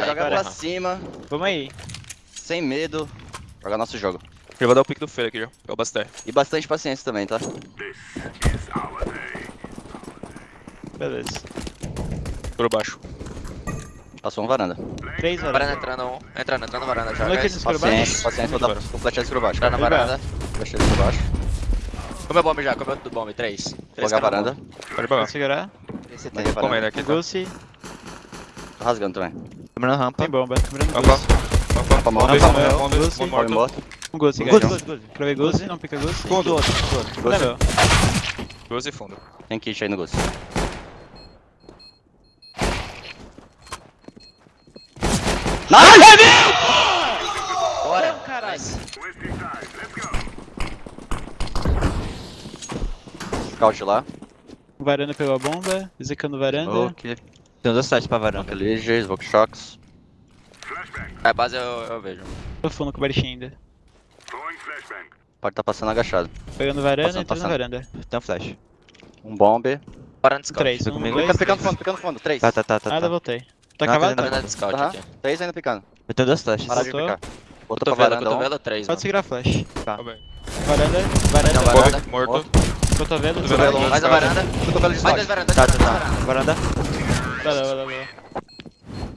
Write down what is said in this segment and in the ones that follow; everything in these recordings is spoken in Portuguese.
pra Aham. cima, Vamos aí. sem medo, jogar nosso jogo. Eu vou dar o pick do Fer aqui, já. É o Baster. E bastante paciência também, tá? Beleza. Por baixo. Passou uma varanda. Três Varanda varanda. entrando, um. entrando, entrando na varanda já, guys. no escuro Paciência, baixo. paciência, vou dar com flecha por baixo. Entrando na varanda. Flecha por baixo. Comeu bomb já, comeu do bomb. Três. Vou jogar a varanda. Pode Vou bagar. segurar. Esse tem. Comendo aqui. tá? Gulsi. Tô rasgando também. Na rampa. Tem bomba. Lembrando Rampa. Rampa. Rampa morto. morto. Um Gulsi, guys. Cravei Gulsi, não pica Gulsi. Fundo, outro, fundo, outro. Não meu. Doze e fundo. Tem kit aí no Ghost. Bora. caralho. Nice. Scout lá. O varanda pegou a bomba. Execando varanda. Smoke. Tem dois sites pra varanda. Leisure, Smoke Shocks. A base eu, eu vejo. Tô fundo com o Barichinha ainda. Pode tá passando agachado. Pegando varanda, Passando, entrando na passando. varanda. Tem um flash. Um bombe. Varanda de scout. Três. Um, comigo. dois, Picando, fundo, picando fundo. Três. Tá, tá, tá, tá. Nada, tá. voltei. Tá cavado? tá Tá. Varanda de scout aqui. Três ainda picando. Eu tenho dois flashes. Parar de picar. Botou pra varanda um. cotovelo, três. Pode segurar a flash. Tá. Varanda, Não, varanda, varanda. Bomb morto. cotovelo, Cotovelo. varanda. Mais a varanda. Cotovelo de Mais dois scout. varanda. Tá, dois tá, tá. varanda. Varanda. Valeu, valeu, valeu.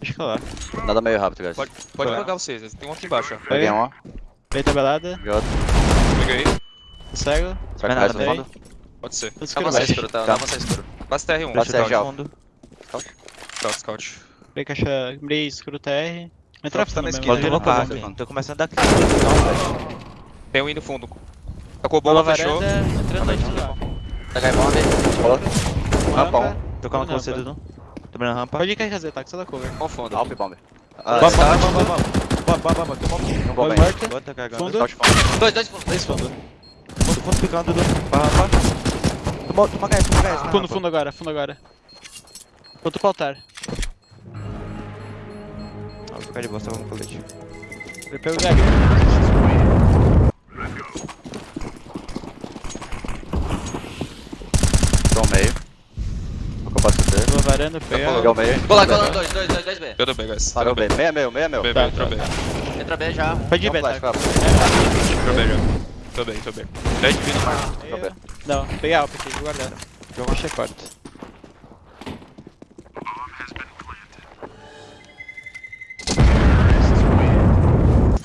Deixa eu colar. Nada meio rápido, guys. Pode, pode Vai. jogar vocês. Tem um aqui embaixo. ó. Peguei um, ó. Veio tabelada, Peguei outro. Peguei. cego. Será que vai no fundo? Pode ser. Dá escuro você baixo. escuro, tá? Tá. Dá você escuro. Basta R1. Basta Scout, já, ó. fundo. Scout, scout. Veio caixa, mirei escuro TR. Entra Tá na esquerda. Tá, tá. Tô começando a dar Tem um indo fundo. Tacou Bola bomba, fechou. entrando dentro lá. Pega aí bomb. Rampa um. Tô com a Rampa. você, Dudu. Tô na rampa. Pode ir KZ, tá? Que você dá cover. Com fundo. Alp. Ah, Bomba, scout. bomba, bomba, bomba. Bomba, bomba, tem bomba. Um Bomba morta. Bota carregando. Fundo. Dois, dois fundo. Dois fundo. Fundo, fundo picando, Dudu. Pra rampa. Toma, toma gás, toma gás. Fundo, fundo agora, fundo agora. Outro pro altar. Ah, vou ficar de boa, só vamos colete. Ele pega o Gag. Tô ao meio. Vou com o passo dele. Boa varanda, pega. Peguei o meio. Cola, cola, dois, dois, dois, dois B. Eu dou B, guys. Parou B. Meia meu, meia meu. B, B, Tá, entrou B. Entra B já. Pode ir, Não Beta. flash, vai. Entrou B já. Tô bem, tô bem. 10 de vida. Bem. Não, peguei a Alp aqui, vou guardar. Jogo achei quarto.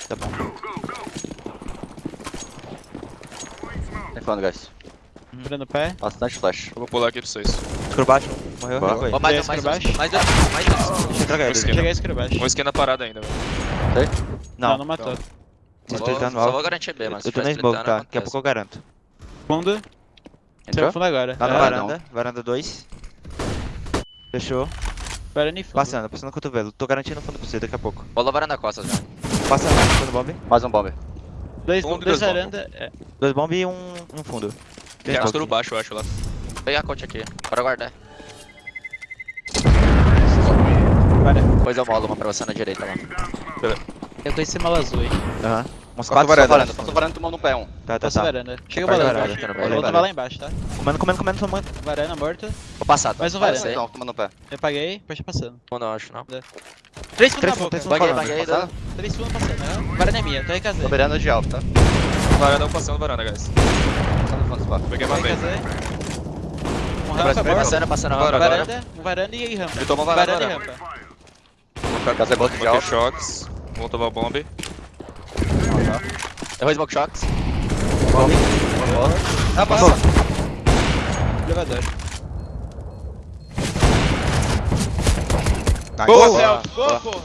Tá bom. Tem fundo, guys. Virando o pé. Bastante flash. Eu vou pular aqui pra vocês. Escuro baixo. Morreu, Boa. morreu. Ó, mais, mais, mais mais. Esquina. Cheguei escuro baixo. Um esquina parada ainda, velho. Não, Não, matou. Vou- Só vou garantir B, mas Eu tô na smoke, tá? Daqui a pouco eu garanto. Fundo. Entrou? fundo agora. Tá na É, varanda. Varanda 2. Fechou. Varanda fundo. Passando, passando o cotovelo. Tô garantindo fundo pra você daqui a pouco. Rolou varanda costas já. Passando, fundo bomb. Mais um bombe. Dois, Fundo dois dois bomb. varanda. É. Dois bomb e um, um fundo. Tem escuro baixo, eu acho, lá. Peguei a coach aqui. Bora guardar. Varanda. Depois eu molo uma pra você na direita lá. Eu tô em cima azul, hein. Aham. Uns Passou quatro varanda. varanda. Passou varanda tomando um pé um. Tá, tá, Passou tá. varanda. Chega o Vai balão varanda, embaixo. tá no O outro vai lá embaixo, tá? Comendo, comendo, comendo, tomando. Varanda morto. Vou passar, tá? Mais um varanda. ser. Não, tomando um pé. Eu paguei, pode ir passando. Fundo, eu acho, não. Três fundo Três na boca. baguei. Passando? Três fundo passando. né? Varanda é minha, tô KZ. Tô beirando de alto, tá? Varanda, eu passando varanda, guys. Passando fundo. Peguei uma. KZ. Um rampa. Passando, passando. Varanda, um varanda e rampa. Ele tomou varanda, Varanda e varanda. rampa. Casa é bosta de alto. choques. Vou tomar bomb. Errou Smoke Shocks. Ah, passou. Elevador. Boa! Boa, boa, porra.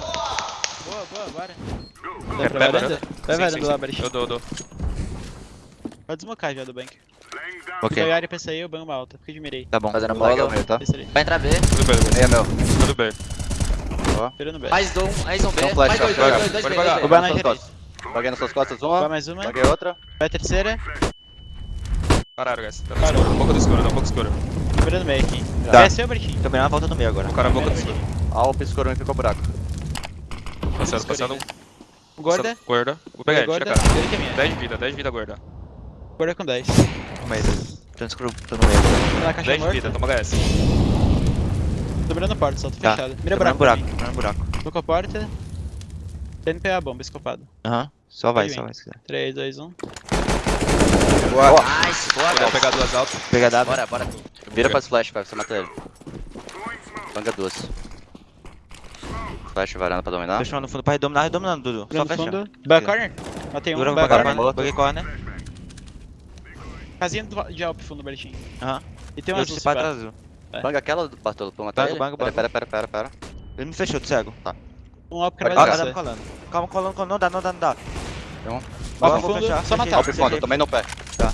Boa, boa, bora. Dá pra Vai, varanda? Vai varanda lá. Barich. Eu dou, eu dou. Pode desmocar já do bank. Ok. Fica área PCI, eu banho uma alta. Fica de mirei. Tá bom. Fazendo bola. meio, tá? Vai entrar B. Tudo bem, guys. Meia meu. Tudo bem. Esperando B. Mais um, mais um B. Tem um flash, Mais dois, vai, dois, dois, dois dois. Vai na Nas suas direita. costas. Paguei nas suas costas Vai uma. mais uma. Paguei outra. Vai a terceira. Pararam, guys. Tá Parou. Um pouco do escuro, dá um pouco do escuro. Esperando meio aqui. Tá. Desce o Barichinho. Tô mirando a volta no meio agora. O cara boca do escuro. Alp, escuro e ficou buraco. Passando, passando. O Gorda. Guarda. Vou pegar ele, Gorda. tira a cara. Ele que é minha. 10 de vida, 10 de vida, guarda. Gorda com 10. No meio deles. Tô no escuro, tô no meio. Tá na caixa 10 de vida, toma HS. Tô mirando porta, só tô Tá. fechado. Mira buraco. buraco, mirando buraco. Tô com a porta. TNPA, bomba, escopado. Aham. Só vai, só vai se quiser. 3, 2, 1. Nice, boa, Vou pegar duas altas. Pega dado. Bora, bora. Vira pras flash, vai, você mata ele. Banga duas. Flash varanda pra dominar. Fechou no fundo pra redominar, redominando, Dudu. Só Mirando fecha. fundo. Back corner. Matei um. Segura Back pra corner. Buguei corner. Casinha de Alp fundo, Bertinho. Aham. E tem um Eu azul se pá azul. Banga aquela do Bartolo pra matar Banga, ele. banga, Pera, banga. pera, pera, pera, pera. Ele me fechou, do cego. Um Alp que vai tá colando. Calma, colando, colando. Não dá, não dá, não dá. Então, Ó, Alp vou fechar. só matar. Alp fundo, tomei no pé. Tá.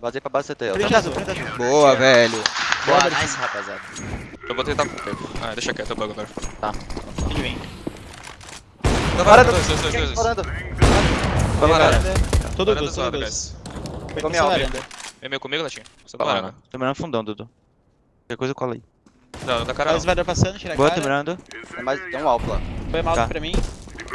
Vazei pra base CT, ó. Frente azul. frente azul. Boa, velho. Boa, nice, rapaziada. Eu vou tentar. Ah, deixa quieto, eu bug agora. Ele vem. Tá varanda, dois, dois, dois, dois. Vai, vai. Varanda. Todo gosto, todo zoada, gosto. guys. Foi Vem meio comigo, Latinho? Você Tá lá, varanda. Tô mirando fundão, Dudu. Qualquer coisa cola aí. Não, não dá cara não. varanda passando, tira a Boa, tô cara. mirando. Tem mais, tem um alto lá. Foi mal Tá. pra mim.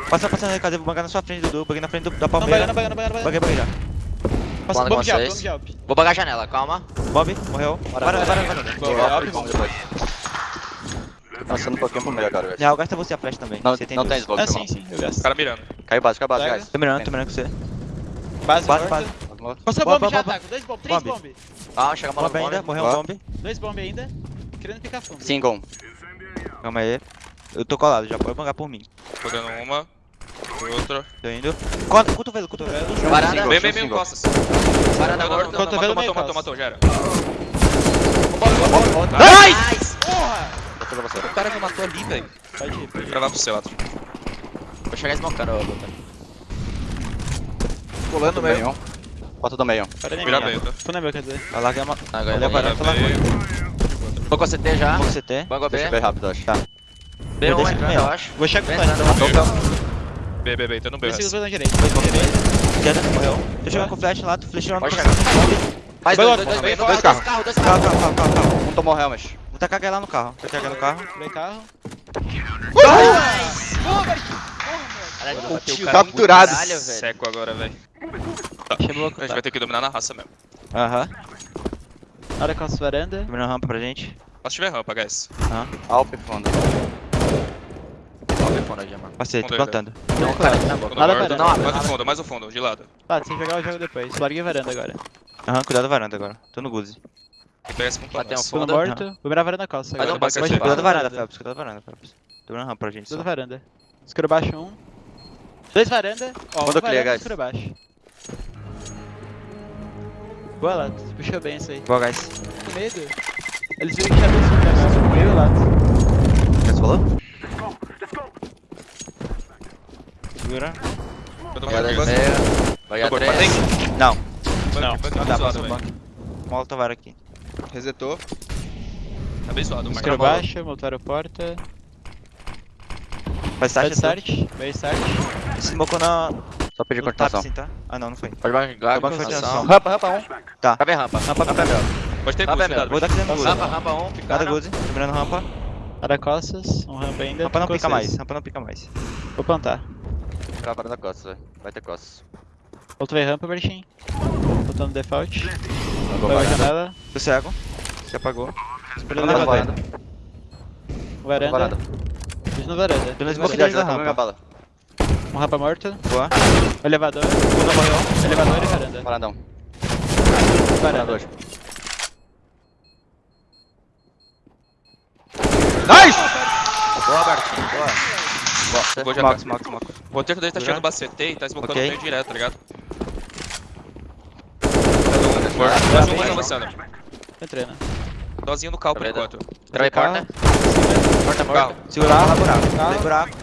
Passa, passa na casa, eu vou bangar na sua frente, Dudu. Banguei na frente do- da Não, palmeira. bagando, bagando, bagando, Baguei, bagando. baguei já. Passa bomb com de Alp, vocês. bomb de Alp. Vou bagar a janela, calma. Bob, morreu. Boa, bomb. depois. Tô passando um pouquinho pro meio agora, velho. Real, gasta você a flash também. Não, você tem não tem duas. smoke, Ah, sim, sim, eu gasto. Cara mirando. Caiu base, caiu base, guys. Tô mirando, tô mirando com você. Base, Base, morta. base. Costa Boa, bomb boa, já ataco. Dois bomb, três Bomb. bomb. Ah, chega a bola Bob no ainda, morreu Ó. um bomb. Dois bomb ainda. Querendo picar fundo. Single. Calma aí. Eu tô colado, já pode bangar por mim. Tô dando uma. Outra. Tô indo. Co- Cotovelo, cotovelo. Varanda, Single. Vem, vem, vem, costas. não, morto. Cotovelo Matou, matou, matou, já era. Nice! Porra! O cara me matou ali, velho. Pode ir, Vou pode ir. gravar pro seu, Atro. Vou chegar smocando, ô, Luta. Colando Do meio. meio. Bota do meio. Vira minha. meio, tá? Fundo é meu, quer dizer. Vai lá, que é uma. Agora a eu vou. varanda, lá Tô com a CT já. Como você tem? Bango Deixa eu B. ver rápido, acho. Tá. B1 Eu entrando, acho. Vou chegar com o Vem, entrando. B, B, B, tô no B. Dois segundos na direita. Esquerda, morreu. Deixa eu jogar com flash lá, tu no chegar. Mais Vai dois, lá, dois, dois, vai, dois, vai, dois carro. carros, dois Calma, carros. calma, calma, calma, calma. Um tomou helmet. Vou tacar aquela lá no carro. Vou tacar no carro. Play carro. Capturado. Caralho, velho. Seco agora, velho. Chamou A gente vai ter que dominar na raça mesmo. Aham. Hora com as varanda. Terminando rampa pra gente. Se tiver rampa, guys. Alp fundo. Ó, o iPhone já, mano. Passei, tô Fundo plantando. Um cara na boca. Fundo Nada varanda. Não Mais não o fundo, mais o fundo, de lado. Tá, que jogar o jogo depois. Larguei varanda agora. Aham, cuidado da varanda agora. Tô no Guzi. Tem que pegar esse ponto Bateu um. Fundo Fundo, morto. Vou virar varanda costa agora. bastante. Vai Cuidado da varanda, Phelps. Cuidado da varanda, Phelps. Tô mirando rampa pra gente. Tudo Só. varanda. Escuro baixo um. Dois varanda. Ó, Manda um clear, varanda, guys. escuro baixo. Boa, Lato. Puxou bem isso aí. Boa, guys. Com medo. Eles viram que tinha dois fundo agora. Eu Lato. O que você falou? Segura. Vai a. Vai a três. matei. Não, Não, não dá, velho. banco. Molotov var aqui. Resetou. Tá bem zoado, a bola. baixo, montaram porta. Faz Side start, start. Bem start. Smocou na. Só pedir no tap, continuação. assim, tá? Ah, não, não foi. Pode bagar. Acabou a continuação. Rampa, rampa, um. Cabe rampa. Rampa, rampa, rampa. Pode ter Tá cuidado. Vou dar aqui dentro do. Rampa, rampa 1, Cada picada. Guzi. Terminando rampa. Hora costas. Um rampa ainda. Rampa não pica mais. Rampa não pica mais. Vou plantar. Pra varanda costas, velho. Vai ter costas. Outro vai rampa, Bertin. Voltando default. Vai a janela. Tô cego. Se apagou. Esperando Varanda, levantar. varanda. Varanda. Varanda. Fiz no varanda. Tô Fiz smoke deles varanda. da rampa. Um rampa morto. Boa. Elevador. Segunda morreu. Elevador e varanda. Varandão. Varanda. Varandão. Boa, Bertinho. Boa. Vou já Smoke, tá. smoke, smoke. O roteiro dele tá Já? chegando bacete e tá smocando Ok. meio direto, tá ligado? Mais um mais avançando. Tô entrando. Dozinho no cal por Tá enquanto. Travei porta. Porta Carro. morta. Segurar. Tem buraco.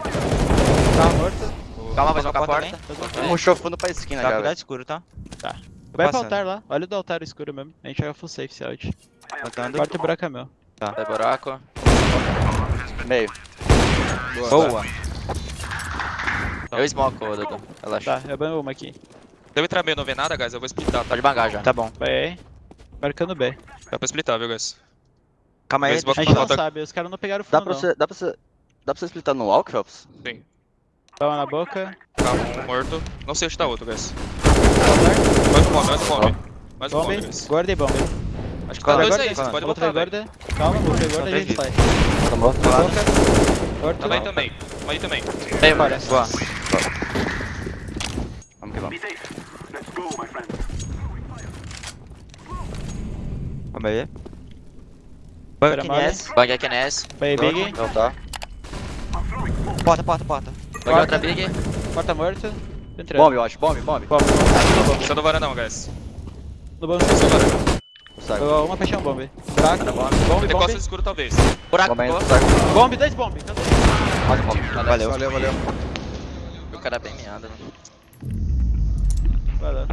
Carro morto. Calma, vai tocar a porta porta. Puxou fundo pra esquina Tá, já, cuidado escuro, tá? Tá. Tô Vai pra passando. altar lá. Olha o do altar escuro mesmo. A gente joga full safe esse out. Plantando. Quarto buraco é meu. Sai buraco. Meio. Boa. Eu smoke, ô, Dudu. Relaxa. Tá, eu banho uma aqui. Se eu entrar meio e não ver nada, guys, eu vou splitar, tá? Pode bangar já. Tá bom. Vai aí. Marcando B. Dá pra splitar, viu, guys? Calma aí. A gente não sabe, os caras não pegaram Dá fundo pra não. você, dá pra você, dá pra você splitar no walk, Phelps? Sim. Dá uma na boca. Carro um morto. Não sei onde tá outro, guys. Mais um mob, mais um mob. Mais um bomb, Bomb, guys. guarda e bomb. Acho que tá dois guarda, aí, vocês podem velho. guarda. Calma, outra guarda e a gente sai. Tá morto. Boca. Guarda. Também, também. Aí também. Mano. Parece. Boa. Vamos que vamos. Vamos aí. Espera, aqui nesse. Bang aqui nesse. Vai, Big. Não tá. Porta, porta, porta. Bang outra big. Porta morta. Entrando. Bomb, eu acho. Bomb, bomb. Bomb. Só do varandão, guys. No bomb. Só do varandão. Sai. Ó, Uma fechão bomb. Buraco. Tá bom. Bomb, Tem bomb. costas escuro, talvez. Buraco, Bomb boa. ainda. Sai. Bomb, dois bomb. Cadê? Olha bomb. Valeu. Valeu, valeu. O cara é bem meado, mano. Vai lá.